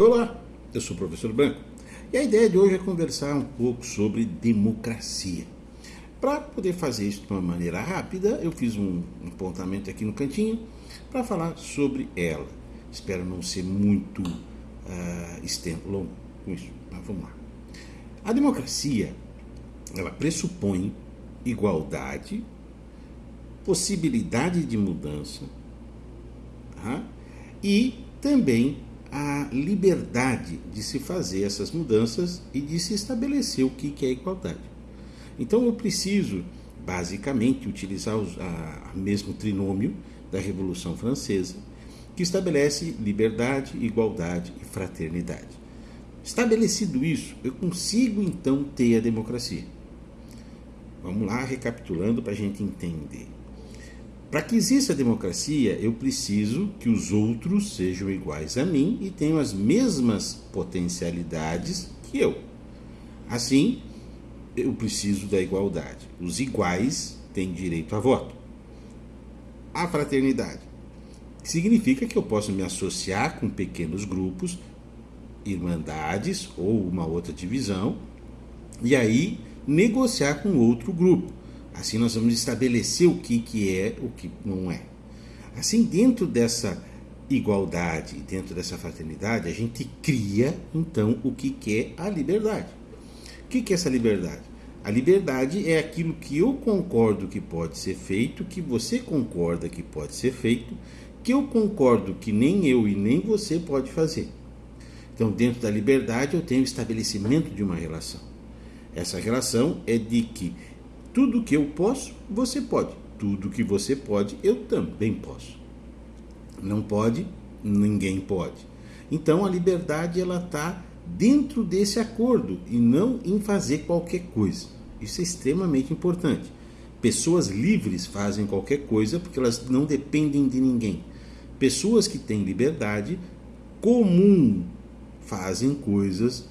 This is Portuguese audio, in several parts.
Olá, eu sou o professor Branco e a ideia de hoje é conversar um pouco sobre democracia. Para poder fazer isso de uma maneira rápida, eu fiz um apontamento aqui no cantinho para falar sobre ela. Espero não ser muito uh, longo com isso, mas vamos lá. A democracia, ela pressupõe igualdade, possibilidade de mudança uh, e também a liberdade de se fazer essas mudanças e de se estabelecer o que é igualdade. Então eu preciso, basicamente, utilizar o mesmo trinômio da Revolução Francesa, que estabelece liberdade, igualdade e fraternidade. Estabelecido isso, eu consigo então ter a democracia. Vamos lá, recapitulando para a gente entender. Para que exista democracia, eu preciso que os outros sejam iguais a mim e tenham as mesmas potencialidades que eu. Assim, eu preciso da igualdade. Os iguais têm direito a voto. A fraternidade significa que eu posso me associar com pequenos grupos, irmandades ou uma outra divisão, e aí negociar com outro grupo Assim nós vamos estabelecer o que, que é, o que não é. Assim, dentro dessa igualdade, dentro dessa fraternidade, a gente cria então o que, que é a liberdade. O que, que é essa liberdade? A liberdade é aquilo que eu concordo que pode ser feito, que você concorda que pode ser feito, que eu concordo que nem eu e nem você pode fazer. Então, dentro da liberdade, eu tenho o estabelecimento de uma relação. Essa relação é de que tudo que eu posso, você pode. Tudo que você pode, eu também posso. Não pode, ninguém pode. Então a liberdade ela está dentro desse acordo e não em fazer qualquer coisa. Isso é extremamente importante. Pessoas livres fazem qualquer coisa porque elas não dependem de ninguém. Pessoas que têm liberdade comum fazem coisas,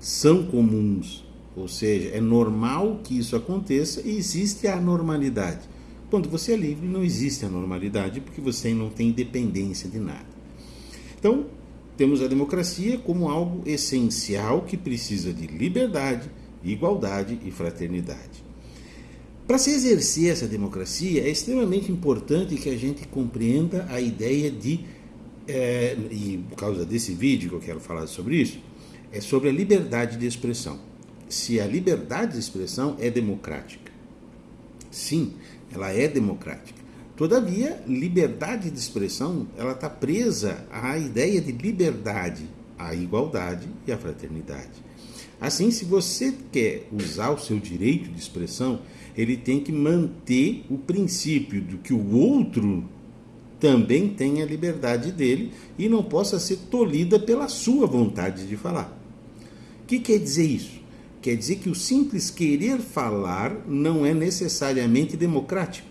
são comuns, ou seja, é normal que isso aconteça e existe a normalidade. Quando você é livre, não existe a normalidade porque você não tem dependência de nada. Então, temos a democracia como algo essencial que precisa de liberdade, igualdade e fraternidade. Para se exercer essa democracia, é extremamente importante que a gente compreenda a ideia de, é, e por causa desse vídeo que eu quero falar sobre isso, é sobre a liberdade de expressão se a liberdade de expressão é democrática. Sim, ela é democrática. Todavia, liberdade de expressão ela está presa à ideia de liberdade, à igualdade e à fraternidade. Assim, se você quer usar o seu direito de expressão, ele tem que manter o princípio de que o outro também tenha a liberdade dele e não possa ser tolhida pela sua vontade de falar. O que quer dizer isso? Quer dizer que o simples querer falar não é necessariamente democrático.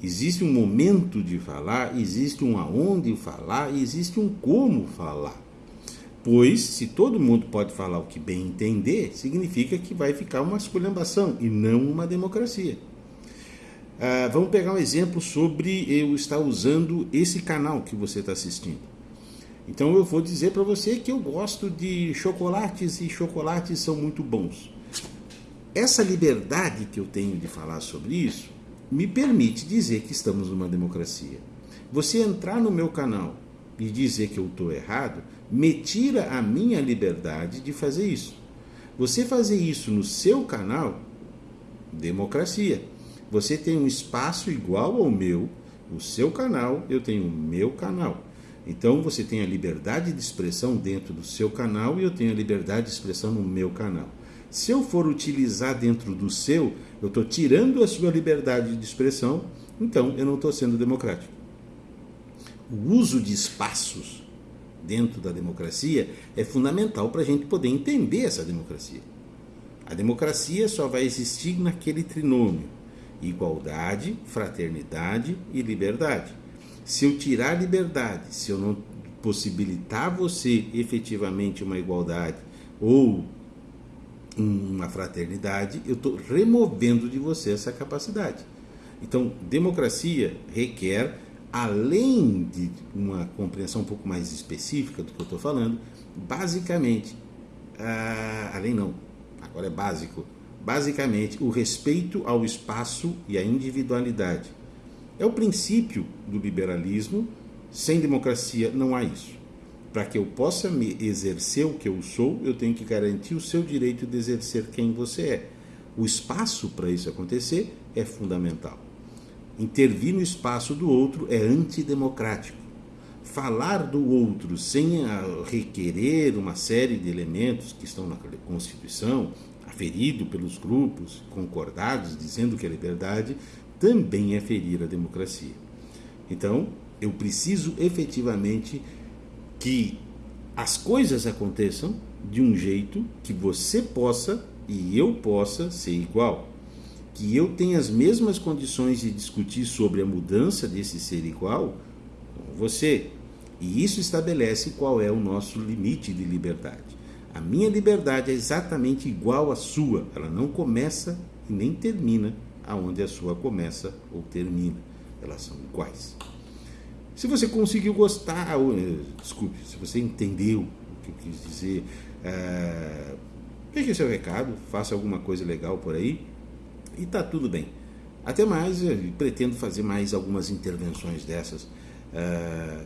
Existe um momento de falar, existe um aonde falar, existe um como falar. Pois, se todo mundo pode falar o que bem entender, significa que vai ficar uma esculhambação e não uma democracia. Ah, vamos pegar um exemplo sobre eu estar usando esse canal que você está assistindo. Então eu vou dizer para você que eu gosto de chocolates e chocolates são muito bons. Essa liberdade que eu tenho de falar sobre isso me permite dizer que estamos numa democracia. Você entrar no meu canal e dizer que eu estou errado, me tira a minha liberdade de fazer isso. Você fazer isso no seu canal, democracia. Você tem um espaço igual ao meu, o seu canal, eu tenho o meu canal. Então você tem a liberdade de expressão dentro do seu canal e eu tenho a liberdade de expressão no meu canal. Se eu for utilizar dentro do seu, eu estou tirando a sua liberdade de expressão, então eu não estou sendo democrático. O uso de espaços dentro da democracia é fundamental para a gente poder entender essa democracia. A democracia só vai existir naquele trinômio: igualdade, fraternidade e liberdade. Se eu tirar liberdade, se eu não possibilitar você efetivamente uma igualdade ou uma fraternidade, eu estou removendo de você essa capacidade. Então, democracia requer além de uma compreensão um pouco mais específica do que eu estou falando, basicamente, além não, agora é básico, basicamente o respeito ao espaço e à individualidade. É o princípio do liberalismo, sem democracia não há isso. Para que eu possa me exercer o que eu sou, eu tenho que garantir o seu direito de exercer quem você é. O espaço para isso acontecer é fundamental. Intervir no espaço do outro é antidemocrático. Falar do outro sem requerer uma série de elementos que estão na Constituição, aferido pelos grupos concordados, dizendo que é liberdade, também é ferir a democracia. Então, eu preciso efetivamente que as coisas aconteçam de um jeito que você possa e eu possa ser igual que eu tenha as mesmas condições de discutir sobre a mudança desse ser igual com você. E isso estabelece qual é o nosso limite de liberdade. A minha liberdade é exatamente igual à sua, ela não começa e nem termina aonde a sua começa ou termina. Elas são iguais. Se você conseguiu gostar, ou, eh, desculpe, se você entendeu o que eu quis dizer, é, deixe seu recado, faça alguma coisa legal por aí e tá tudo bem. Até mais, pretendo fazer mais algumas intervenções dessas, uh,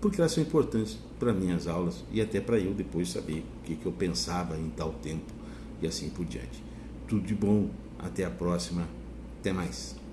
porque elas são importantes para minhas aulas e até para eu depois saber o que, que eu pensava em tal tempo e assim por diante. Tudo de bom, até a próxima, até mais.